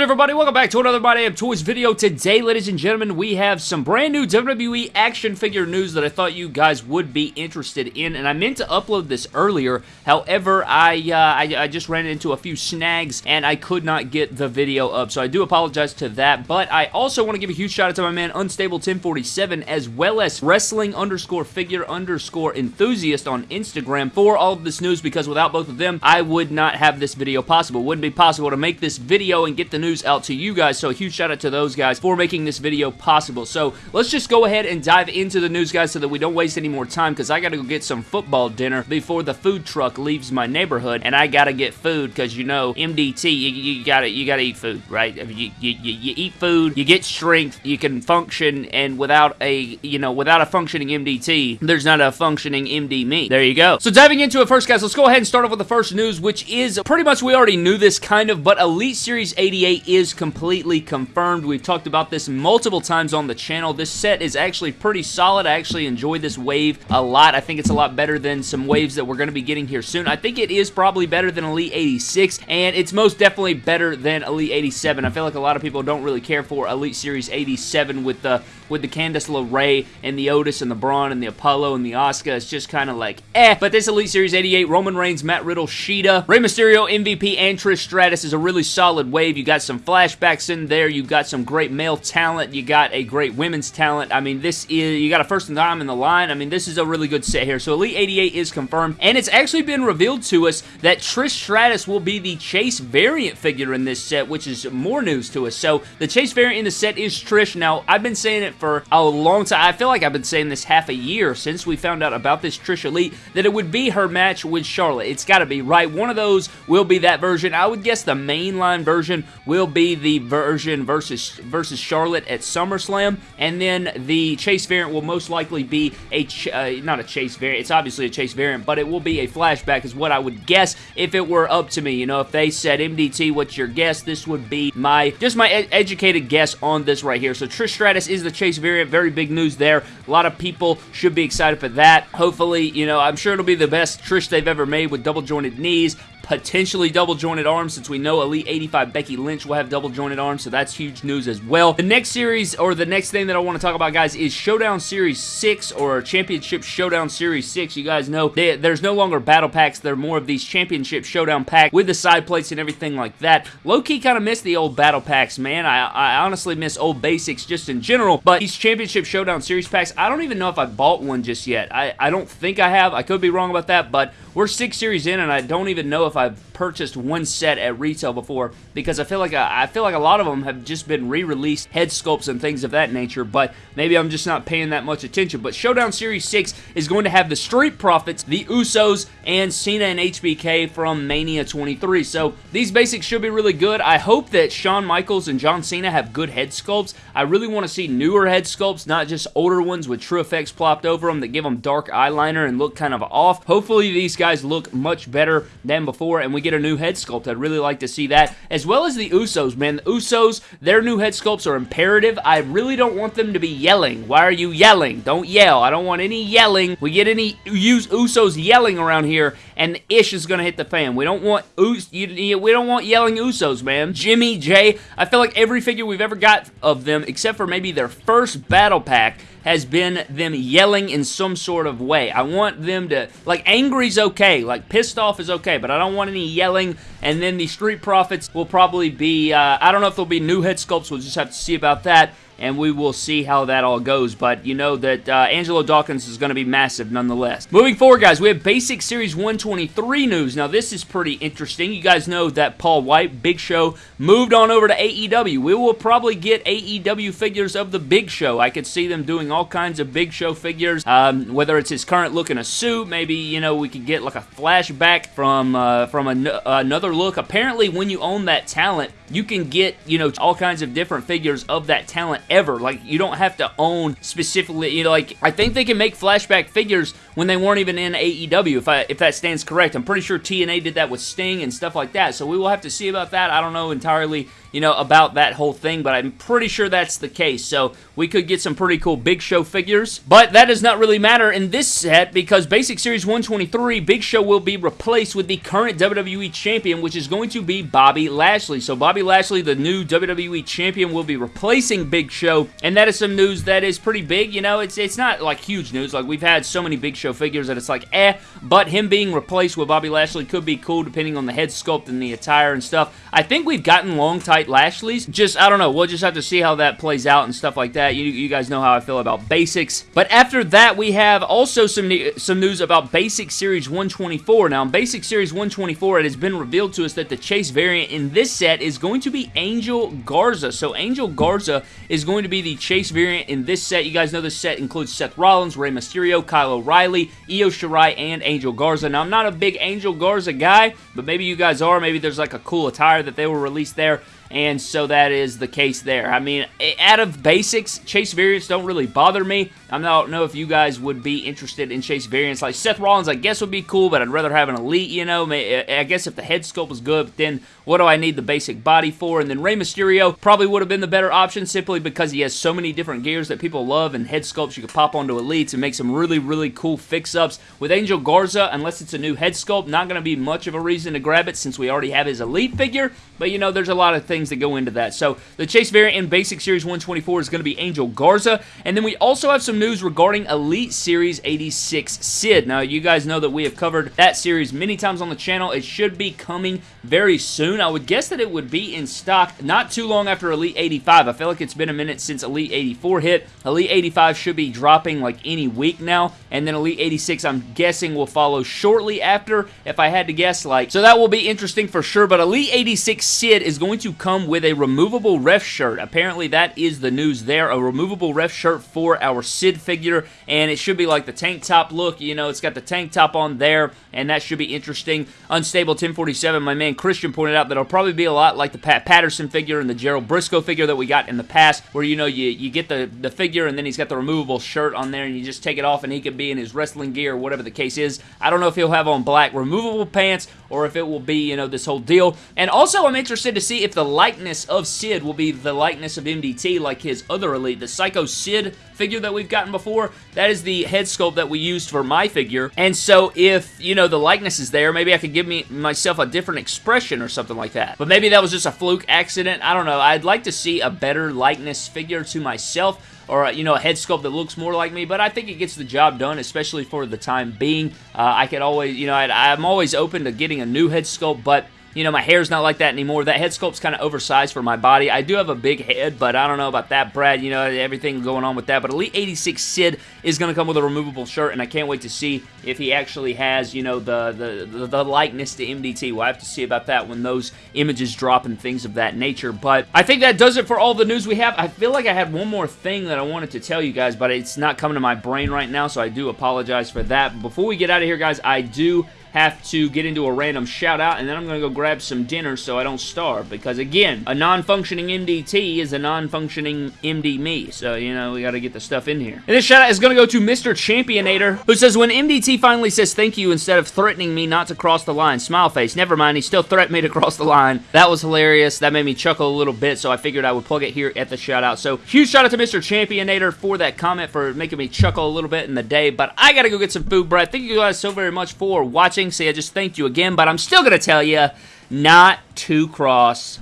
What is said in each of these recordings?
good, everybody? Welcome back to another My Damn Toys video. Today, ladies and gentlemen, we have some brand new WWE action figure news that I thought you guys would be interested in, and I meant to upload this earlier. However, I, uh, I, I just ran into a few snags, and I could not get the video up, so I do apologize to that, but I also want to give a huge shout out to my man Unstable1047, as well as Wrestling underscore figure underscore enthusiast on Instagram for all of this news, because without both of them, I would not have this video possible. Wouldn't be possible to make this video and get the news out to you guys, so a huge shout out to those guys for making this video possible. So let's just go ahead and dive into the news, guys, so that we don't waste any more time, because I got to go get some football dinner before the food truck leaves my neighborhood, and I got to get food, because, you know, MDT, you, you got to you gotta eat food, right? I mean, you, you, you eat food, you get strength, you can function, and without a, you know, without a functioning MDT, there's not a functioning MD me. There you go. So diving into it first, guys, let's go ahead and start off with the first news, which is pretty much we already knew this kind of, but Elite Series 88 is completely confirmed. We've talked about this multiple times on the channel. This set is actually pretty solid. I actually enjoy this wave a lot. I think it's a lot better than some waves that we're going to be getting here soon. I think it is probably better than Elite 86, and it's most definitely better than Elite 87. I feel like a lot of people don't really care for Elite Series 87 with the with the Candice LeRae and the Otis and the Braun and the Apollo and the Asuka. It's just kind of like, eh. But this Elite Series 88, Roman Reigns, Matt Riddle, Sheeta, Rey Mysterio, MVP, and Trish Stratus is a really solid wave. You got some flashbacks in there. You got some great male talent. You got a great women's talent. I mean, this is, you got a first time in the line. I mean, this is a really good set here. So Elite 88 is confirmed, and it's actually been revealed to us that Trish Stratus will be the Chase variant figure in this set, which is more news to us. So the Chase variant in the set is Trish. Now, I've been saying it for a long time. I feel like I've been saying this half a year since we found out about this Trish Elite, that it would be her match with Charlotte. It's got to be, right? One of those will be that version. I would guess the mainline version will be the version versus, versus Charlotte at SummerSlam, and then the Chase variant will most likely be a, uh, not a Chase variant, it's obviously a Chase variant, but it will be a flashback is what I would guess if it were up to me. You know, if they said, MDT, what's your guess? This would be my, just my ed educated guess on this right here. So Trish Stratus is the Chase variant. Very big news there. A lot of people should be excited for that. Hopefully, you know, I'm sure it'll be the best Trish they've ever made with double jointed knees potentially double jointed arms since we know Elite 85 Becky Lynch will have double jointed arms, so that's huge news as well. The next series, or the next thing that I want to talk about, guys, is Showdown Series 6 or Championship Showdown Series 6. You guys know they, there's no longer battle packs. They're more of these Championship Showdown pack with the side plates and everything like that. Low-key kind of miss the old battle packs, man. I, I honestly miss old basics just in general, but these Championship Showdown Series packs, I don't even know if I bought one just yet. I, I don't think I have. I could be wrong about that, but we're six series in, and I don't even know if I've purchased one set at retail before because I feel like I, I feel like a lot of them have just been re-released head sculpts and things of that nature, but maybe I'm just not paying that much attention. But Showdown Series 6 is going to have the Street Profits, the Usos, and Cena and HBK from Mania 23. So these basics should be really good. I hope that Shawn Michaels and John Cena have good head sculpts. I really want to see newer head sculpts, not just older ones with true effects plopped over them that give them dark eyeliner and look kind of off. Hopefully these guys look much better than before and we get a new head sculpt. I'd really like to see that. As well as the Usos, man. The Usos, their new head sculpts are imperative. I really don't want them to be yelling. Why are you yelling? Don't yell. I don't want any yelling. We get any use Usos yelling around here and the ish is going to hit the fan. We don't want Us we don't want yelling Usos, man. Jimmy, Jay, I feel like every figure we've ever got of them, except for maybe their first battle pack, has been them yelling in some sort of way. I want them to, like, angry's okay, like, pissed off is okay, but I don't want any yelling, and then the Street Profits will probably be, uh, I don't know if there'll be new head sculpts, we'll just have to see about that, and we will see how that all goes. But you know that uh, Angelo Dawkins is going to be massive nonetheless. Moving forward, guys, we have Basic Series 123 news. Now, this is pretty interesting. You guys know that Paul White, Big Show, moved on over to AEW. We will probably get AEW figures of the Big Show. I could see them doing all kinds of Big Show figures, um, whether it's his current look in a suit, maybe, you know, we could get like a flashback from, uh, from an another look. Apparently, when you own that talent, you can get, you know, all kinds of different figures of that talent ever. Like, you don't have to own specifically, you know, like, I think they can make flashback figures when they weren't even in AEW, if, I, if that stands correct. I'm pretty sure TNA did that with Sting and stuff like that, so we will have to see about that. I don't know entirely you know, about that whole thing, but I'm pretty sure that's the case. So we could get some pretty cool Big Show figures. But that does not really matter in this set because Basic Series 123, Big Show will be replaced with the current WWE Champion, which is going to be Bobby Lashley. So Bobby Lashley, the new WWE Champion, will be replacing Big Show, and that is some news that is pretty big. You know, it's it's not like huge news. Like we've had so many Big Show figures that it's like eh, but him being replaced with Bobby Lashley could be cool depending on the head sculpt and the attire and stuff. I think we've gotten long, tight Lashleys. Just, I don't know. We'll just have to see how that plays out and stuff like that. You, you guys know how I feel about basics. But after that, we have also some, some news about Basic Series 124. Now, in Basic Series 124, it has been revealed to us that the Chase variant in this set is going to be Angel Garza. So, Angel Garza is going to be the Chase variant in this set. You guys know this set includes Seth Rollins, Rey Mysterio, Kyle O'Reilly, Io Shirai, and Angel Garza. Now, I'm not a big Angel Garza guy, but maybe you guys are. Maybe there's like a cool attire that they will release there and so that is the case there. I mean, out of basics, chase variants don't really bother me. I don't know if you guys would be interested in chase variants. Like Seth Rollins, I guess would be cool, but I'd rather have an elite, you know. Uh, I guess if the head sculpt was good, but then what do I need the basic body for? And then Rey Mysterio probably would have been the better option simply because he has so many different gears that people love and head sculpts you could pop onto elites and make some really, really cool fix-ups. With Angel Garza, unless it's a new head sculpt, not going to be much of a reason to grab it since we already have his elite figure, but you know, there's a lot of things things that go into that. So the Chase variant in Basic Series 124 is going to be Angel Garza. And then we also have some news regarding Elite Series 86 Sid. Now, you guys know that we have covered that series many times on the channel. It should be coming very soon. I would guess that it would be in stock not too long after Elite 85. I feel like it's been a minute since Elite 84 hit. Elite 85 should be dropping like any week now. And then Elite 86, I'm guessing, will follow shortly after, if I had to guess. like. So that will be interesting for sure. But Elite 86 Sid is going to come come with a removable ref shirt. Apparently that is the news there. A removable ref shirt for our Sid figure and it should be like the tank top look. You know, it's got the tank top on there and that should be interesting. Unstable 1047, my man Christian pointed out that it'll probably be a lot like the Pat Patterson figure and the Gerald Brisco figure that we got in the past where, you know, you, you get the, the figure and then he's got the removable shirt on there and you just take it off and he could be in his wrestling gear or whatever the case is. I don't know if he'll have on black removable pants or if it will be, you know, this whole deal. And also I'm interested to see if the likeness of Sid will be the likeness of MDT like his other Elite. The Psycho Sid figure that we've gotten before, that is the head sculpt that we used for my figure. And so if, you know, the likeness is there, maybe I could give me myself a different expression or something like that. But maybe that was just a fluke accident. I don't know. I'd like to see a better likeness figure to myself or you know a head sculpt that looks more like me but I think it gets the job done especially for the time being uh, I could always you know i I'm always open to getting a new head sculpt but you know, my hair's not like that anymore. That head sculpt's kind of oversized for my body. I do have a big head, but I don't know about that, Brad. You know, everything going on with that. But Elite 86 Sid is going to come with a removable shirt, and I can't wait to see if he actually has, you know, the, the, the likeness to MDT. We'll have to see about that when those images drop and things of that nature. But I think that does it for all the news we have. I feel like I had one more thing that I wanted to tell you guys, but it's not coming to my brain right now, so I do apologize for that. But Before we get out of here, guys, I do have to get into a random shout out and then I'm going to go grab some dinner so I don't starve because again, a non-functioning MDT is a non-functioning MD me. So, you know, we got to get the stuff in here. And this shout out is going to go to Mr. Championator who says, when MDT finally says thank you instead of threatening me not to cross the line, smile face, never mind, he still threatened me to cross the line. That was hilarious. That made me chuckle a little bit, so I figured I would plug it here at the shout out. So, huge shout out to Mr. Championator for that comment, for making me chuckle a little bit in the day, but I got to go get some food, Brad. Thank you guys so very much for watching watching. See, I just thanked you again, but I'm still going to tell you not to cross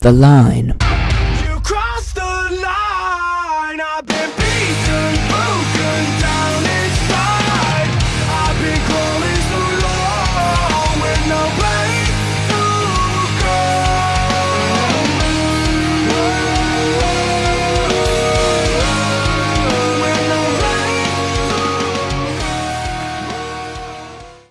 the line.